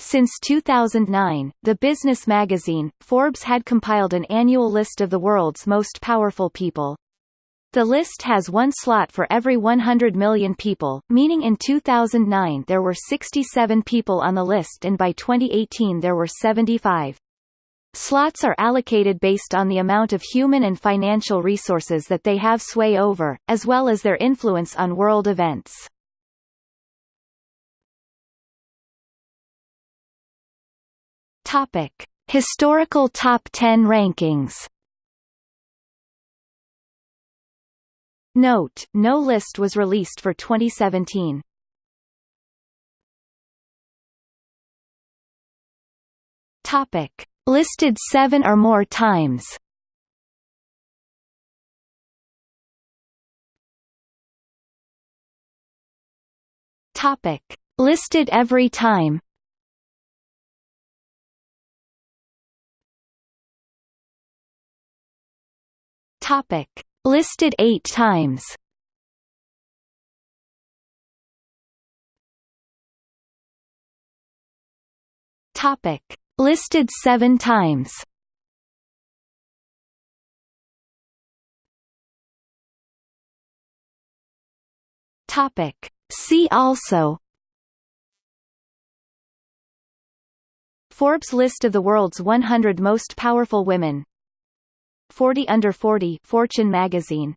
Since 2009, the business magazine, Forbes had compiled an annual list of the world's most powerful people. The list has one slot for every 100 million people, meaning in 2009 there were 67 people on the list and by 2018 there were 75. Slots are allocated based on the amount of human and financial resources that they have sway over, as well as their influence on world events. Topic: Historical Top 10 Rankings Note, no list was released for 2017. Topic: Listed seven or more times. Topic: Listed every time. Topic: Listed eight times. Topic: Listed seven times. Topic. See also Forbes list of the world's 100 most powerful women 40 under 40 Fortune magazine